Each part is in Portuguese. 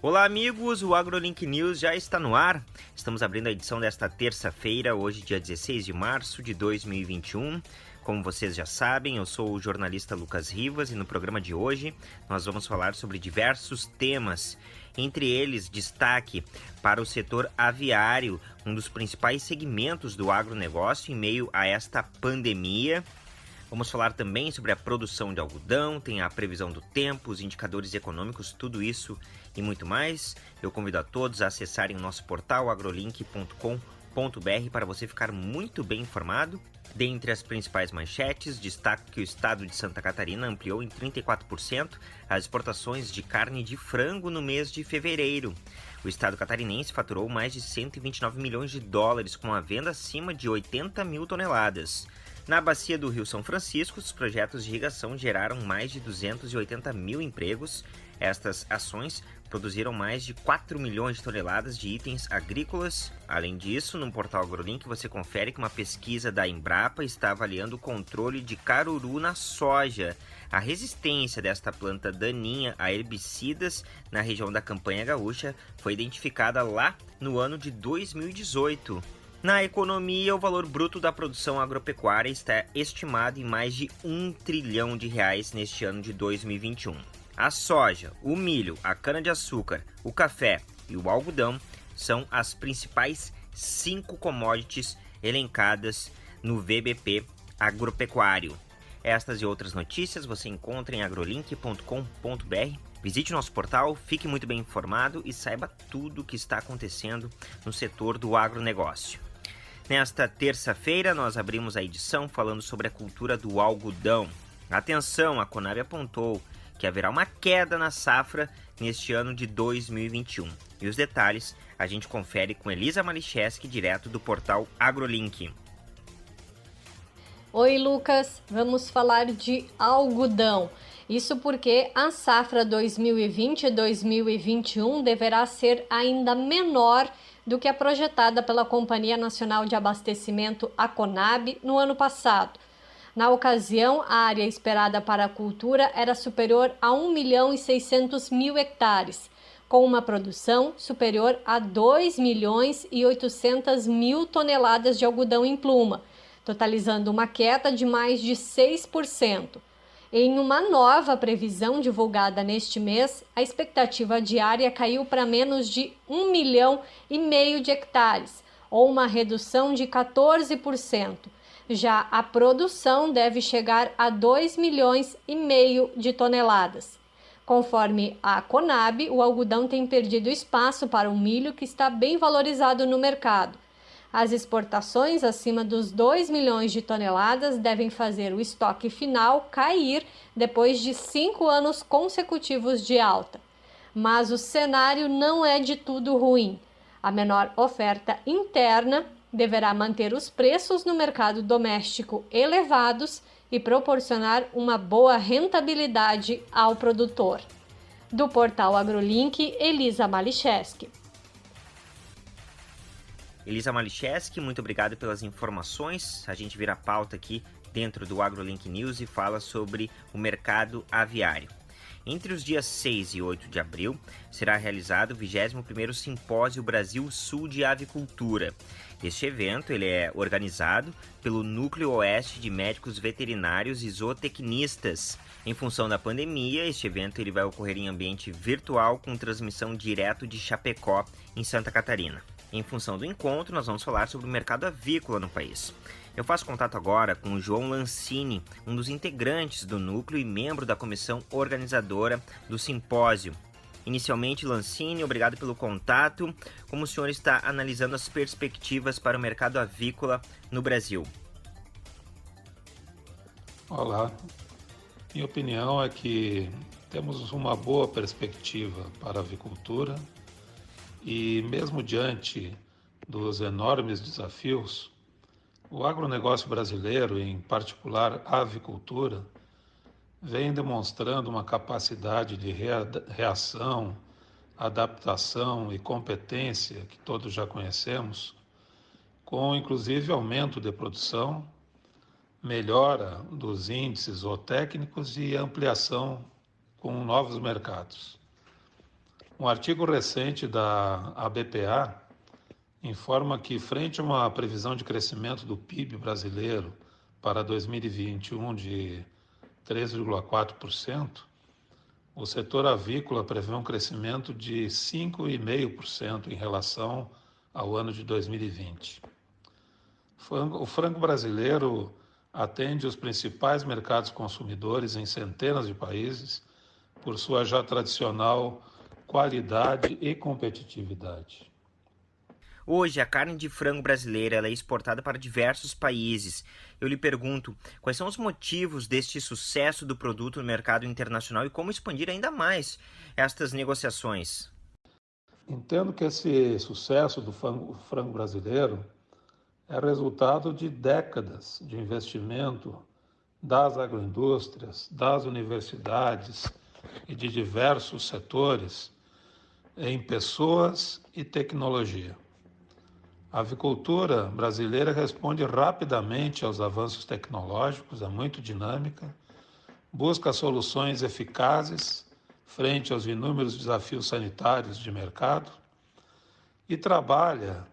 Olá, amigos! O AgroLink News já está no ar. Estamos abrindo a edição desta terça-feira, hoje, dia 16 de março de 2021. Como vocês já sabem, eu sou o jornalista Lucas Rivas e no programa de hoje nós vamos falar sobre diversos temas. Entre eles, destaque para o setor aviário, um dos principais segmentos do agronegócio em meio a esta pandemia. Vamos falar também sobre a produção de algodão, tem a previsão do tempo, os indicadores econômicos, tudo isso e muito mais. Eu convido a todos a acessarem o nosso portal agrolink.com.br para você ficar muito bem informado. Dentre as principais manchetes, destaco que o estado de Santa Catarina ampliou em 34% as exportações de carne de frango no mês de fevereiro. O estado catarinense faturou mais de 129 milhões de dólares com a venda acima de 80 mil toneladas. Na bacia do Rio São Francisco, os projetos de irrigação geraram mais de 280 mil empregos. Estas ações produziram mais de 4 milhões de toneladas de itens agrícolas. Além disso, no portal AgroLink você confere que uma pesquisa da Embrapa está avaliando o controle de caruru na soja. A resistência desta planta daninha a herbicidas na região da campanha gaúcha foi identificada lá no ano de 2018. Na economia, o valor bruto da produção agropecuária está estimado em mais de um trilhão de reais neste ano de 2021. A soja, o milho, a cana-de-açúcar, o café e o algodão são as principais cinco commodities elencadas no VBP agropecuário. Estas e outras notícias você encontra em agrolink.com.br. Visite nosso portal, fique muito bem informado e saiba tudo o que está acontecendo no setor do agronegócio. Nesta terça-feira, nós abrimos a edição falando sobre a cultura do algodão. Atenção, a Conab apontou que haverá uma queda na safra neste ano de 2021. E os detalhes a gente confere com Elisa Malicheski, direto do portal AgroLink. Oi, Lucas. Vamos falar de algodão. Isso porque a safra 2020-2021 deverá ser ainda menor do que a projetada pela Companhia Nacional de Abastecimento, a CONAB, no ano passado. Na ocasião, a área esperada para a cultura era superior a 1 milhão e 600 mil hectares, com uma produção superior a 2 milhões e 800 mil toneladas de algodão em pluma, totalizando uma queda de mais de 6%. Em uma nova previsão divulgada neste mês, a expectativa diária caiu para menos de 1 milhão e meio de hectares, ou uma redução de 14%. Já a produção deve chegar a 2 milhões e meio de toneladas. Conforme a Conab, o algodão tem perdido espaço para o milho que está bem valorizado no mercado as exportações acima dos 2 milhões de toneladas devem fazer o estoque final cair depois de cinco anos consecutivos de alta. Mas o cenário não é de tudo ruim. A menor oferta interna deverá manter os preços no mercado doméstico elevados e proporcionar uma boa rentabilidade ao produtor. Do portal AgroLink, Elisa Malicheski. Elisa Malicheski, muito obrigado pelas informações. A gente vira pauta aqui dentro do AgroLink News e fala sobre o mercado aviário. Entre os dias 6 e 8 de abril, será realizado o 21º Simpósio Brasil Sul de Avicultura. Este evento ele é organizado pelo Núcleo Oeste de Médicos Veterinários e Zootecnistas. Em função da pandemia, este evento ele vai ocorrer em ambiente virtual com transmissão direto de Chapecó, em Santa Catarina. Em função do encontro, nós vamos falar sobre o mercado avícola no país. Eu faço contato agora com o João Lancini, um dos integrantes do núcleo e membro da comissão organizadora do simpósio. Inicialmente, Lancini, obrigado pelo contato. Como o senhor está analisando as perspectivas para o mercado avícola no Brasil? Olá. Minha opinião é que temos uma boa perspectiva para a avicultura e mesmo diante dos enormes desafios, o agronegócio brasileiro, em particular a avicultura, vem demonstrando uma capacidade de reação, adaptação e competência que todos já conhecemos, com inclusive aumento de produção, melhora dos índices zootécnicos e ampliação com novos mercados. Um artigo recente da ABPA informa que, frente a uma previsão de crescimento do PIB brasileiro para 2021 de 3,4%, o setor avícola prevê um crescimento de 5,5% em relação ao ano de 2020. O frango brasileiro atende os principais mercados consumidores em centenas de países por sua já tradicional qualidade e competitividade. Hoje, a carne de frango brasileira é exportada para diversos países. Eu lhe pergunto, quais são os motivos deste sucesso do produto no mercado internacional e como expandir ainda mais estas negociações? Entendo que esse sucesso do frango brasileiro é resultado de décadas de investimento das agroindústrias, das universidades e de diversos setores em pessoas e tecnologia. A avicultura brasileira responde rapidamente aos avanços tecnológicos, é muito dinâmica, busca soluções eficazes frente aos inúmeros desafios sanitários de mercado e trabalha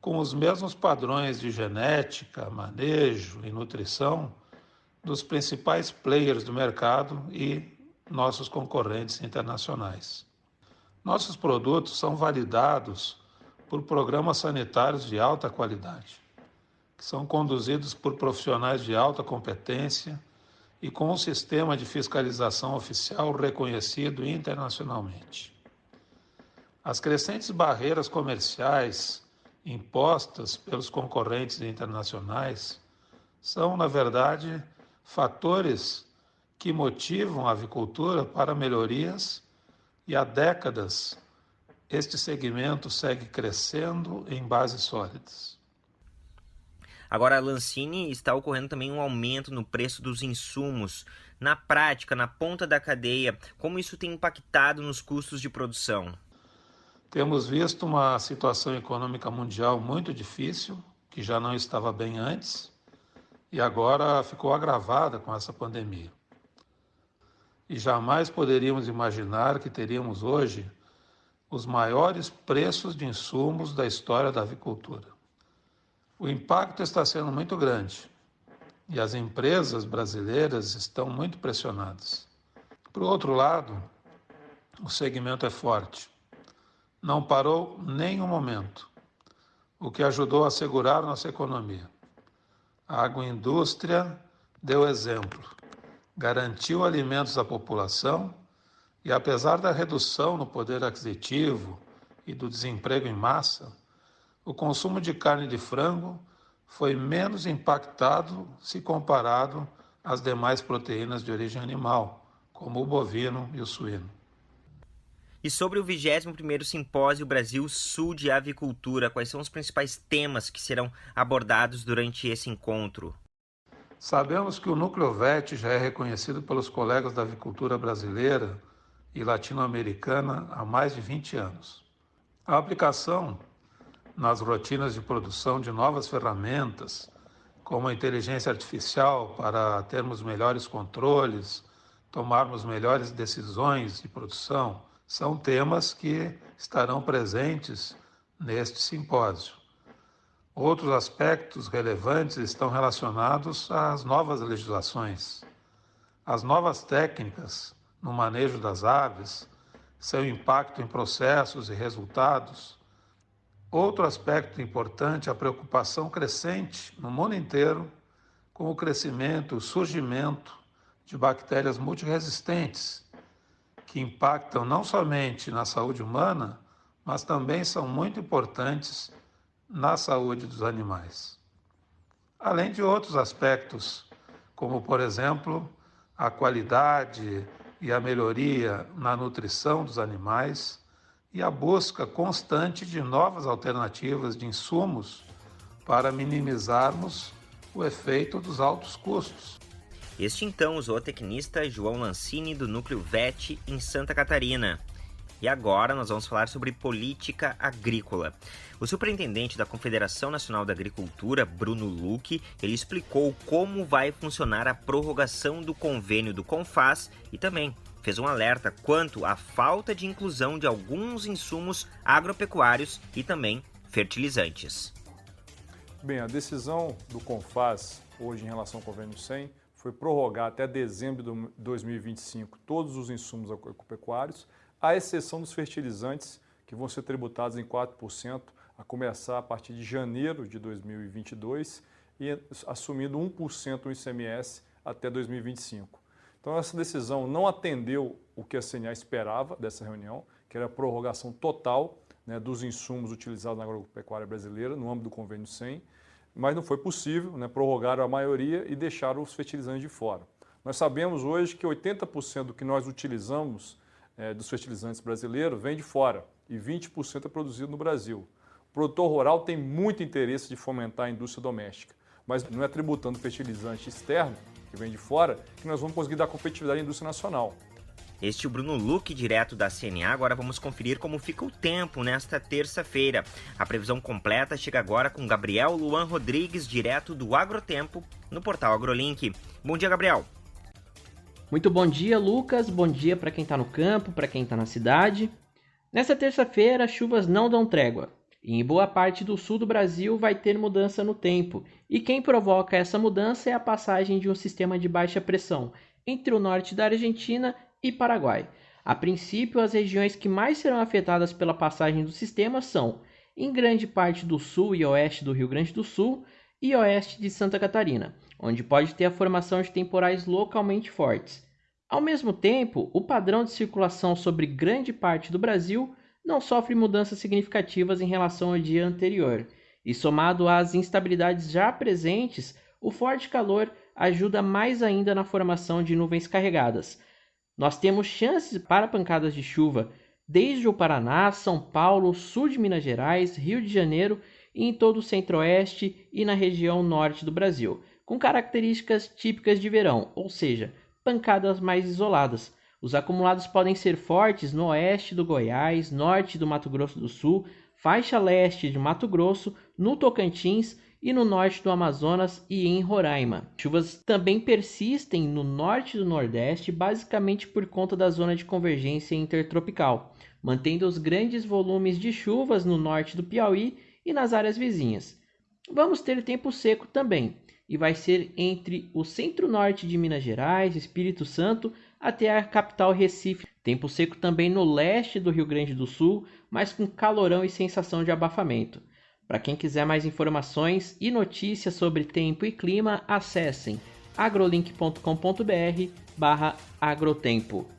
com os mesmos padrões de genética, manejo e nutrição dos principais players do mercado e nossos concorrentes internacionais. Nossos produtos são validados por programas sanitários de alta qualidade, que são conduzidos por profissionais de alta competência e com um sistema de fiscalização oficial reconhecido internacionalmente. As crescentes barreiras comerciais impostas pelos concorrentes internacionais são, na verdade, fatores que motivam a avicultura para melhorias e há décadas este segmento segue crescendo em bases sólidas. Agora, a Lancini está ocorrendo também um aumento no preço dos insumos. Na prática, na ponta da cadeia, como isso tem impactado nos custos de produção? Temos visto uma situação econômica mundial muito difícil, que já não estava bem antes, e agora ficou agravada com essa pandemia. E jamais poderíamos imaginar que teríamos hoje os maiores preços de insumos da história da avicultura. O impacto está sendo muito grande e as empresas brasileiras estão muito pressionadas. Por outro lado, o segmento é forte. Não parou nem um momento, o que ajudou a segurar nossa economia. A agroindústria deu exemplo, garantiu alimentos à população e apesar da redução no poder aquisitivo e do desemprego em massa, o consumo de carne de frango foi menos impactado se comparado às demais proteínas de origem animal, como o bovino e o suíno. E sobre o 21º Simpósio Brasil Sul de Avicultura, quais são os principais temas que serão abordados durante esse encontro? Sabemos que o Núcleo VET já é reconhecido pelos colegas da avicultura brasileira e latino-americana há mais de 20 anos. A aplicação nas rotinas de produção de novas ferramentas, como a inteligência artificial, para termos melhores controles, tomarmos melhores decisões de produção, são temas que estarão presentes neste simpósio. Outros aspectos relevantes estão relacionados às novas legislações, às novas técnicas no manejo das aves, seu impacto em processos e resultados. Outro aspecto importante é a preocupação crescente no mundo inteiro com o crescimento o surgimento de bactérias multiresistentes, que impactam não somente na saúde humana, mas também são muito importantes na saúde dos animais. Além de outros aspectos, como, por exemplo, a qualidade e a melhoria na nutrição dos animais e a busca constante de novas alternativas de insumos para minimizarmos o efeito dos altos custos. Este então o zootecnista João Lancini do Núcleo VET em Santa Catarina. E agora nós vamos falar sobre política agrícola. O superintendente da Confederação Nacional da Agricultura, Bruno Luque, ele explicou como vai funcionar a prorrogação do convênio do Confaz e também fez um alerta quanto à falta de inclusão de alguns insumos agropecuários e também fertilizantes. Bem, a decisão do CONFAS, hoje em relação ao convênio 100, foi prorrogar até dezembro de 2025 todos os insumos agropecuários, à exceção dos fertilizantes, que vão ser tributados em 4%, a começar a partir de janeiro de 2022 e assumindo 1% o ICMS até 2025. Então essa decisão não atendeu o que a CNA esperava dessa reunião, que era a prorrogação total né, dos insumos utilizados na agropecuária brasileira no âmbito do convênio 100, mas não foi possível, né, prorrogaram a maioria e deixaram os fertilizantes de fora. Nós sabemos hoje que 80% do que nós utilizamos é, dos fertilizantes brasileiros vem de fora e 20% é produzido no Brasil. O produtor rural tem muito interesse de fomentar a indústria doméstica, mas não é tributando fertilizante externo, que vem de fora, que nós vamos conseguir dar competitividade à indústria nacional. Este é o Bruno Luque, direto da CNA. Agora vamos conferir como fica o tempo nesta terça-feira. A previsão completa chega agora com Gabriel Luan Rodrigues, direto do Agrotempo, no portal AgroLink. Bom dia, Gabriel. Muito bom dia, Lucas. Bom dia para quem está no campo, para quem está na cidade. Nesta terça-feira, as chuvas não dão trégua. E em boa parte do sul do Brasil vai ter mudança no tempo. E quem provoca essa mudança é a passagem de um sistema de baixa pressão entre o norte da Argentina e Paraguai. A princípio, as regiões que mais serão afetadas pela passagem do sistema são, em grande parte do sul e oeste do Rio Grande do Sul e oeste de Santa Catarina, onde pode ter a formação de temporais localmente fortes. Ao mesmo tempo, o padrão de circulação sobre grande parte do Brasil não sofre mudanças significativas em relação ao dia anterior, e somado às instabilidades já presentes, o forte calor ajuda mais ainda na formação de nuvens carregadas, nós temos chances para pancadas de chuva desde o Paraná, São Paulo, sul de Minas Gerais, Rio de Janeiro e em todo o centro-oeste e na região norte do Brasil, com características típicas de verão, ou seja, pancadas mais isoladas. Os acumulados podem ser fortes no oeste do Goiás, norte do Mato Grosso do Sul, faixa leste de Mato Grosso, no Tocantins e no norte do Amazonas e em Roraima. Chuvas também persistem no norte do Nordeste, basicamente por conta da zona de convergência intertropical, mantendo os grandes volumes de chuvas no norte do Piauí e nas áreas vizinhas. Vamos ter tempo seco também, e vai ser entre o centro-norte de Minas Gerais, Espírito Santo, até a capital Recife. Tempo seco também no leste do Rio Grande do Sul, mas com calorão e sensação de abafamento. Para quem quiser mais informações e notícias sobre tempo e clima, acessem agrolink.com.br/agrotempo.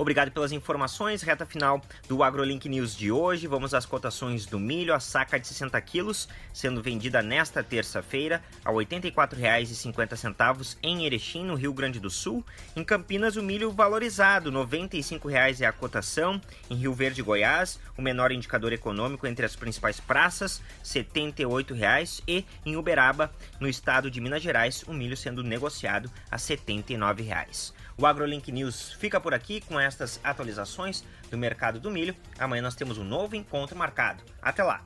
Obrigado pelas informações. Reta final do AgroLink News de hoje. Vamos às cotações do milho. A saca de 60 quilos sendo vendida nesta terça-feira a R$ 84,50 em Erechim, no Rio Grande do Sul. Em Campinas, o milho valorizado, R$ 95,00 é a cotação. Em Rio Verde, Goiás, o menor indicador econômico entre as principais praças, R$ 78,00. E em Uberaba, no estado de Minas Gerais, o milho sendo negociado a R$ 79,00. O AgroLink News fica por aqui com estas atualizações do mercado do milho. Amanhã nós temos um novo encontro marcado. Até lá!